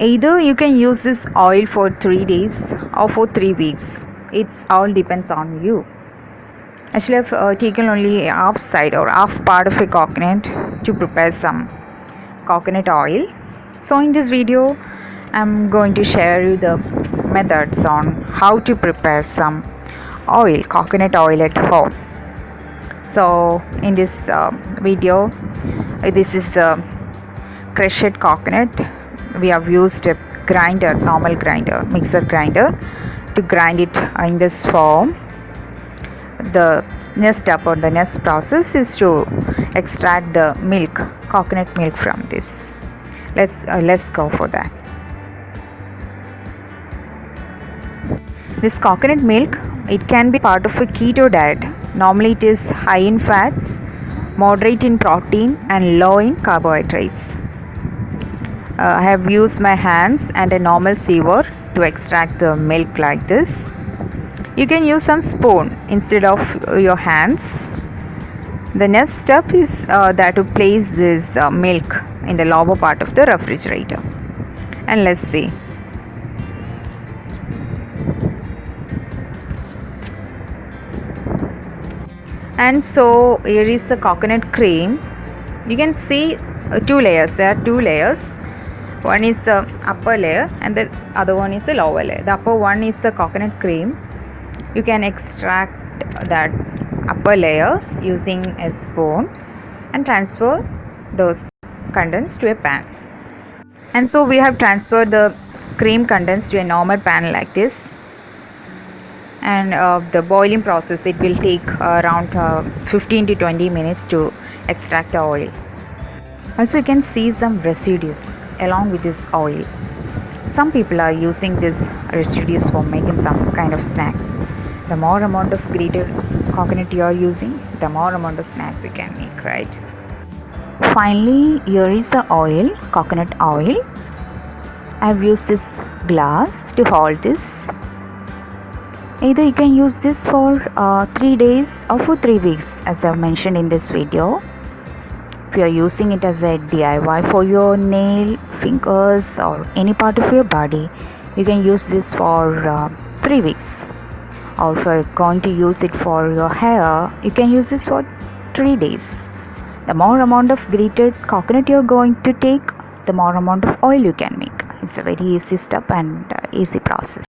either you can use this oil for 3 days or for 3 weeks. It's all depends on you. Actually i've uh, taken only half side or half part of a coconut to prepare some coconut oil. So in this video i'm going to share you the methods on how to prepare some oil coconut oil at home. So in this uh, video uh, this is a crushed coconut we have used a grinder normal grinder mixer grinder to grind it in this form. The next step or the next process is to extract the milk coconut milk from this. Let's uh, let's go for that. This coconut milk it can be part of a keto diet. Normally it is high in fats moderate in protein and low in carbohydrates uh, I have used my hands and a normal sieve to extract the milk like this. You can use some spoon instead of your hands. The next step is uh, that to place this uh, milk in the lower part of the refrigerator. And let's see. And so here is the coconut cream. You can see uh, two layers. There are two layers one is the upper layer and the other one is the lower layer. The upper one is the coconut cream. You can extract that upper layer using a spoon and transfer those contents to a pan. And so we have transferred the cream contents to a normal pan like this. And uh, the boiling process it will take uh, around uh, 15 to 20 minutes to extract the oil. Also you can see some residues along with this oil. Some people are using this residues for making some kind of snacks. The more amount of grated coconut you are using, the more amount of snacks you can make, right? Finally, here is the oil, coconut oil. I have used this glass to hold this. Either you can use this for uh, 3 days or for 3 weeks as I have mentioned in this video if you are using it as a DIY for your nail, fingers, or any part of your body, you can use this for uh, three weeks. Or if you're going to use it for your hair, you can use this for three days. The more amount of grated coconut you're going to take, the more amount of oil you can make. It's a very easy step and uh, easy process.